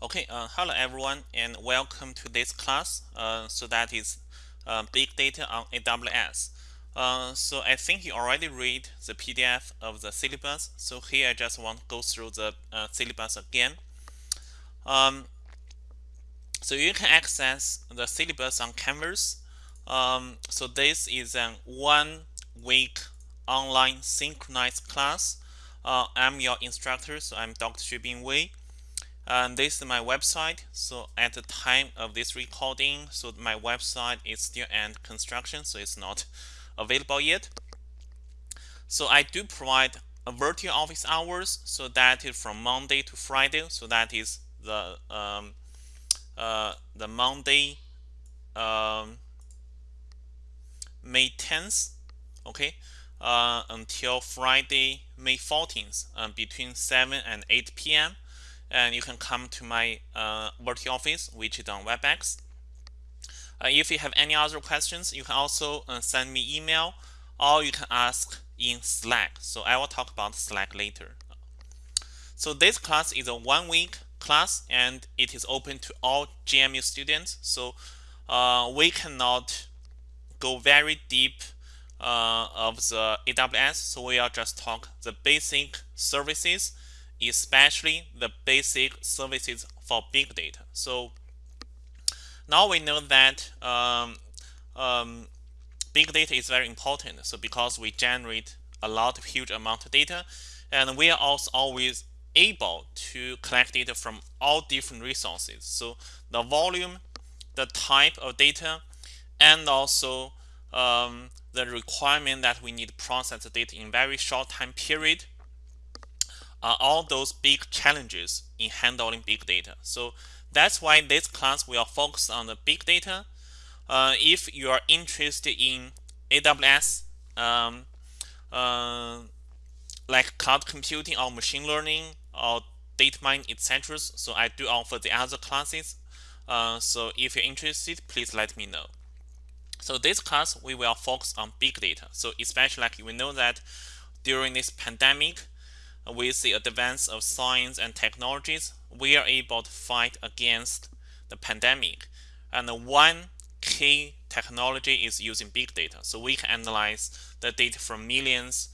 Okay, uh, hello everyone and welcome to this class. Uh, so that is uh, big data on AWS. Uh, so I think you already read the PDF of the syllabus. So here I just want to go through the uh, syllabus again. Um, so you can access the syllabus on Canvas. Um, so this is a one week online synchronized class. Uh, I'm your instructor, so I'm Dr. Xubing Wei this is my website. So at the time of this recording so my website is still under construction so it's not available yet. So I do provide a virtual office hours. So that is from Monday to Friday. So that is the um, uh, the Monday um, May 10th okay uh, until Friday May 14th uh, between 7 and 8 p.m and you can come to my uh, virtual office which is on webex. Uh, if you have any other questions you can also uh, send me email or you can ask in slack. So i will talk about slack later. So this class is a one week class and it is open to all gmu students. So uh, we cannot go very deep uh, of the aws so we will just talk the basic services especially the basic services for big data. So now we know that um, um, big data is very important. So because we generate a lot of huge amount of data, and we are also always able to collect data from all different resources. So the volume, the type of data, and also um, the requirement that we need to process the data in very short time period are all those big challenges in handling big data. So that's why this class will focus on the big data. Uh, if you are interested in AWS, um, uh, like cloud computing or machine learning or data mining, etc. So I do offer the other classes. Uh, so if you're interested, please let me know. So this class, we will focus on big data. So especially like we know that during this pandemic, with the advance of science and technologies, we are able to fight against the pandemic. And one key technology is using big data. So we can analyze the data from millions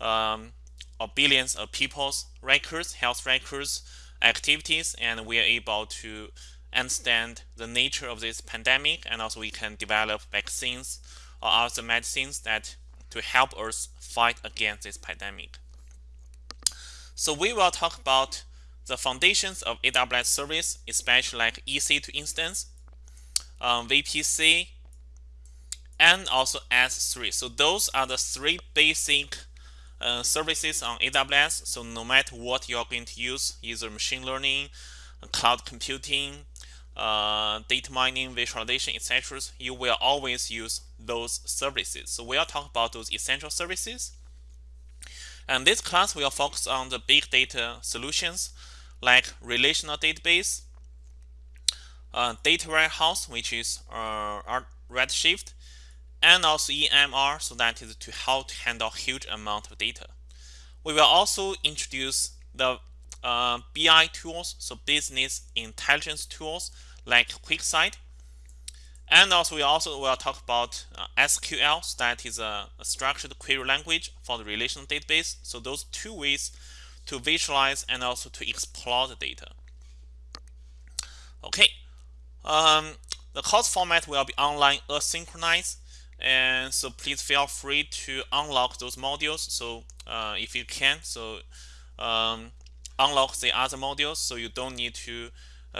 um, or billions of people's records, health records, activities, and we are able to understand the nature of this pandemic. And also we can develop vaccines or other medicines that to help us fight against this pandemic. So we will talk about the foundations of AWS service, especially like EC2 instance, um, VPC, and also S3. So those are the three basic uh, services on AWS. So no matter what you're going to use, either machine learning, cloud computing, uh, data mining, visualization, etc., you will always use those services. So we'll talk about those essential services. And this class will focus on the big data solutions like relational database, uh, data warehouse, which is uh, Redshift, and also EMR, so that is to how to handle huge amount of data. We will also introduce the uh, BI tools, so business intelligence tools like QuickSight and also we also will talk about uh, SQL, so that is a, a, structured query language for the relational database. So those two ways to visualize and also to explore the data. Okay, um, the course format will be online asynchronous, and so please feel free to unlock those modules. So uh, if you can, so um, unlock the other modules, so you don't need to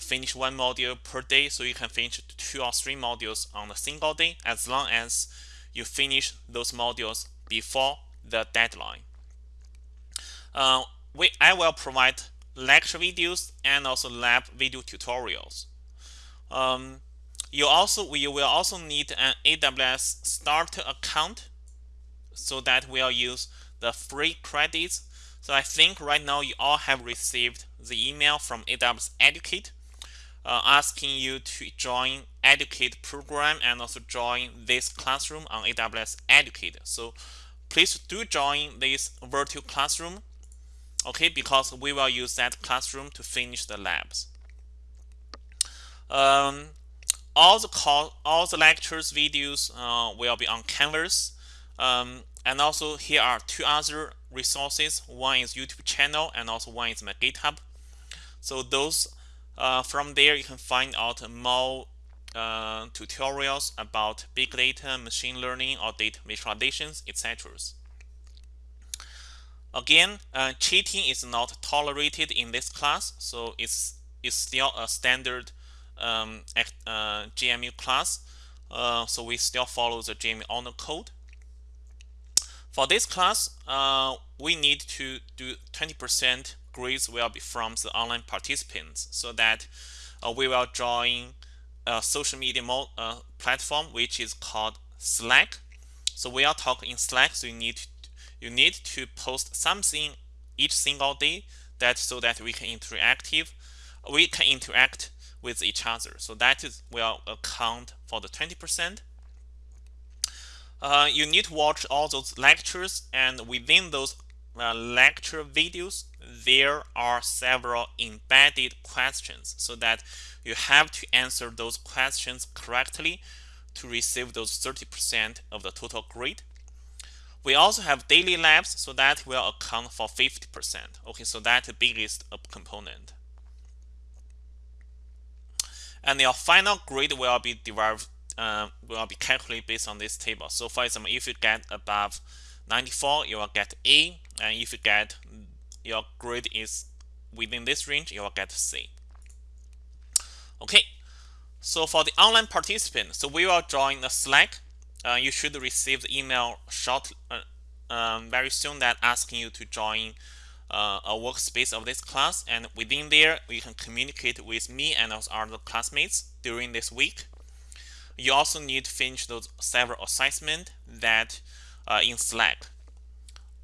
finish one module per day so you can finish two or three modules on a single day as long as you finish those modules before the deadline. Uh, we, I will provide lecture videos and also lab video tutorials. Um, you also you will also need an AWS starter account so that we'll use the free credits. So I think right now you all have received the email from AWS Educate uh, asking you to join Educate program and also join this classroom on AWS Educate. So please do join this virtual classroom, okay, because we will use that classroom to finish the labs. Um, all the call, all the lectures videos uh, will be on Canvas. Um, and also here are two other resources. One is YouTube channel and also one is my GitHub. So those uh, from there you can find out more uh, tutorials about big data, machine learning, or data visualizations, etc. Again, uh, cheating is not tolerated in this class, so it's, it's still a standard um, uh, GMU class. Uh, so we still follow the GMU honor code. For this class, we need to do 20% grades will be from the online participants so that uh, we will join a social media uh, platform which is called Slack. So we are talking in Slack, so you need to, you need to post something each single day that so that we can interactive we can interact with each other. So that is will account for the 20%. Uh, you need to watch all those lectures and within those uh, lecture videos there are several embedded questions so that you have to answer those questions correctly to receive those 30% of the total grade. We also have daily labs, so that will account for 50%. Okay, so that's the biggest component. And your final grade will be derived, uh, will be calculated based on this table. So for example, if you get above 94, you will get A, and if you get your grade is within this range, you will get C. Okay, so for the online participant, so we will join the Slack. Uh, you should receive the email short, uh, um, very soon that asking you to join uh, a workspace of this class. And within there, you can communicate with me and also other classmates during this week. You also need to finish those several assignments that uh, in Slack.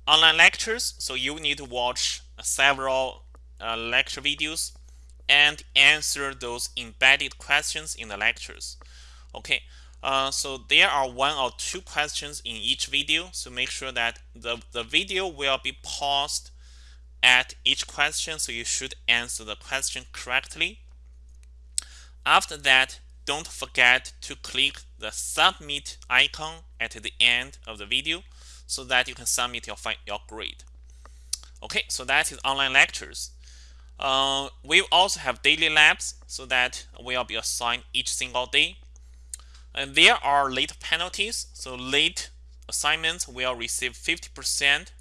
Online lectures, so you need to watch several uh, lecture videos and answer those embedded questions in the lectures. Okay, uh, so there are one or two questions in each video. So make sure that the, the video will be paused at each question. So you should answer the question correctly. After that, don't forget to click the submit icon at the end of the video so that you can submit your, your grade. Okay, so that is online lectures. Uh, we also have daily labs so that will be assigned each single day. And there are late penalties. So late assignments will receive 50%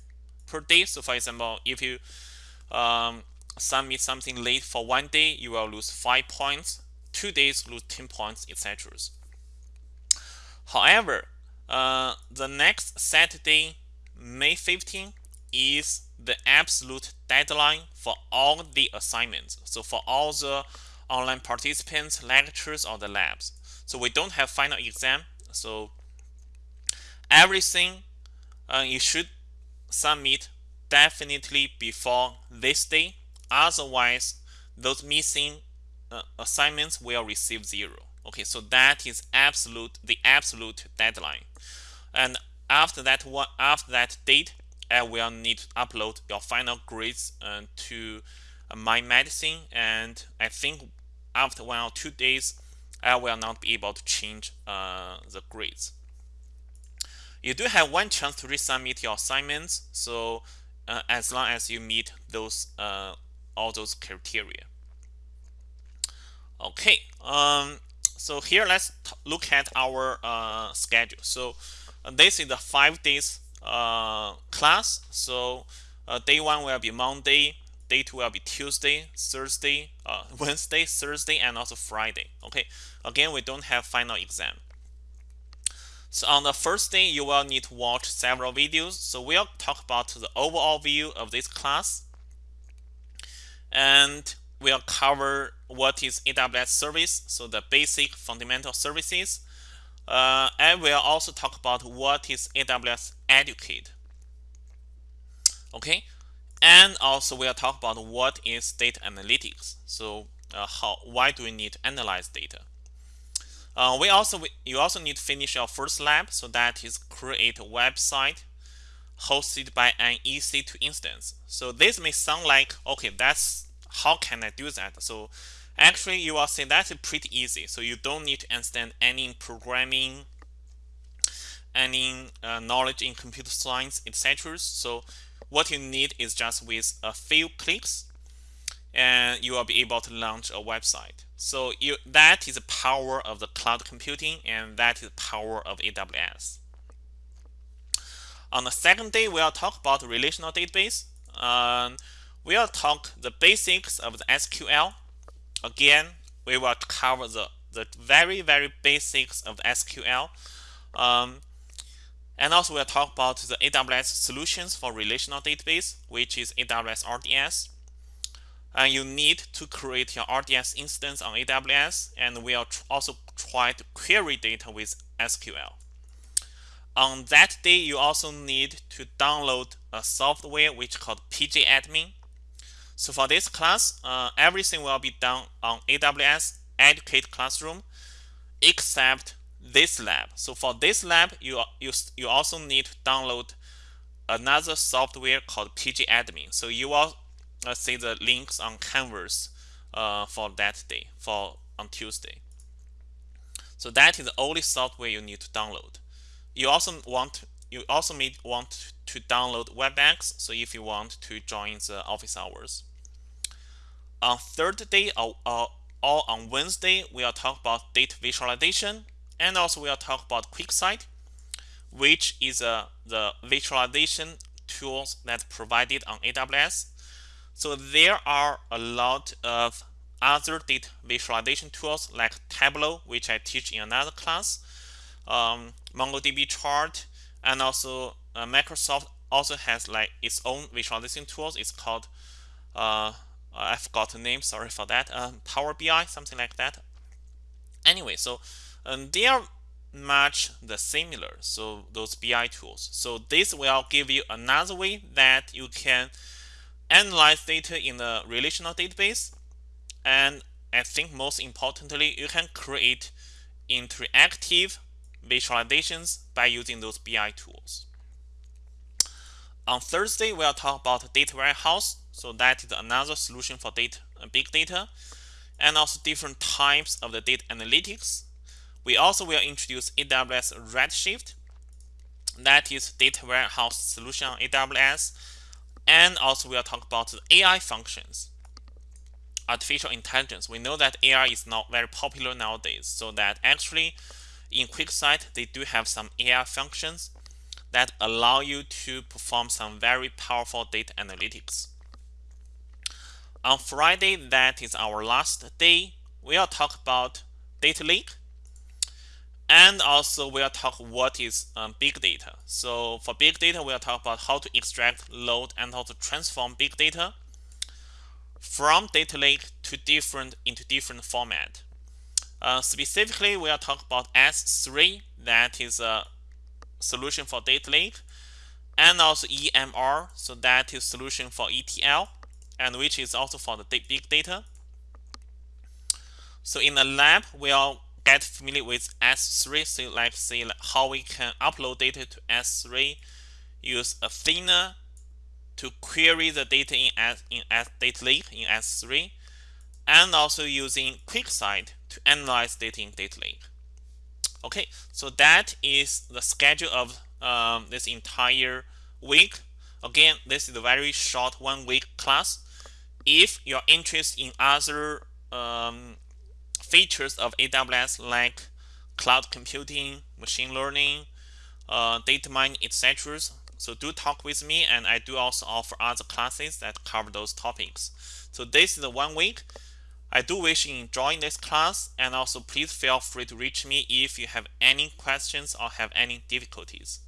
per day. So for example, if you um, submit something late for one day, you will lose 5 points. Two days, lose 10 points, etc. However, uh, the next Saturday, May 15, is the absolute deadline for all the assignments. So for all the online participants, lectures, or the labs. So we don't have final exam. So everything uh, you should submit definitely before this day. Otherwise, those missing uh, assignments will receive zero. Okay, so that is absolute the absolute deadline. And after that one after that date, I will need to upload your final grades uh, to uh, my medicine and I think after one or two days I will not be able to change uh, the grades. You do have one chance to resubmit your assignments so uh, as long as you meet those uh, all those criteria. Okay, um, so here let's look at our uh, schedule. So this is the five days uh, class. So uh, day one will be Monday, day two will be Tuesday, Thursday, uh, Wednesday, Thursday, and also Friday. Okay, again, we don't have final exam. So on the first day, you will need to watch several videos. So we'll talk about the overall view of this class. And we'll cover what is AWS service, so the basic fundamental services. Uh, and we'll also talk about what is AWS Educate. Okay, and also we'll talk about what is data analytics. So uh, how why do we need to analyze data? Uh, we also you also need to finish your first lab. So that is create a website hosted by an EC2 instance. So this may sound like okay, that's how can I do that? So Actually, you will see that's pretty easy. So you don't need to understand any programming, any uh, knowledge in computer science, etc. So what you need is just with a few clicks, and you will be able to launch a website. So you, that is the power of the cloud computing, and that is the power of AWS. On the second day, we'll talk about relational database. Um, we'll talk the basics of the SQL. Again, we will cover the, the very, very basics of SQL. Um, and also we'll talk about the AWS solutions for relational database, which is AWS RDS. And you need to create your RDS instance on AWS, and we'll also try to query data with SQL. On that day, you also need to download a software which is called pgAdmin. So for this class, uh, everything will be done on AWS Educate Classroom except this lab. So for this lab, you, you, you also need to download another software called pgAdmin. So you will uh, see the links on Canvas uh, for that day, for on Tuesday. So that is the only software you need to download. You also want you also may want to download WebEx. So if you want to join the office hours. On third day or, or, or on Wednesday, we'll talk about data visualization and also we'll talk about QuickSight, which is uh, the visualization tools that provided on AWS. So there are a lot of other data visualization tools like Tableau, which I teach in another class, um, MongoDB chart, and also uh, Microsoft also has like its own visualization tools. It's called uh, I forgot the name. Sorry for that. Uh, Power BI, something like that. Anyway, so um, they are much the similar. So those BI tools. So this will give you another way that you can analyze data in a relational database, and I think most importantly, you can create interactive visualizations by using those BI tools. On Thursday, we'll talk about data warehouse. So that is another solution for data, uh, big data, and also different types of the data analytics. We also will introduce AWS Redshift. That is data warehouse solution on AWS. And also we'll talk about the AI functions artificial intelligence. We know that AI is not very popular nowadays, so that actually in QuickSight, they do have some AI functions that allow you to perform some very powerful data analytics. On Friday, that is our last day, we'll talk about data lake and also we'll talk what is um, big data. So for big data, we'll talk about how to extract, load, and how to transform big data from data lake to different into different format. Uh, specifically, we'll talk about S3, that is a solution for data lake, and also EMR, so that is solution for ETL, and which is also for the big data. So in the lab, we'll get familiar with S3, so like say how we can upload data to S3, use Athena to query the data in S in S data lake in S3, and also using QuickSight to analyze data in data lake. Okay, so that is the schedule of um, this entire week. Again, this is a very short one week class. If you're interested in other um, features of AWS like cloud computing, machine learning, uh, data mining, etc. So do talk with me and I do also offer other classes that cover those topics. So this is the one week. I do wish you enjoying this class and also please feel free to reach me if you have any questions or have any difficulties.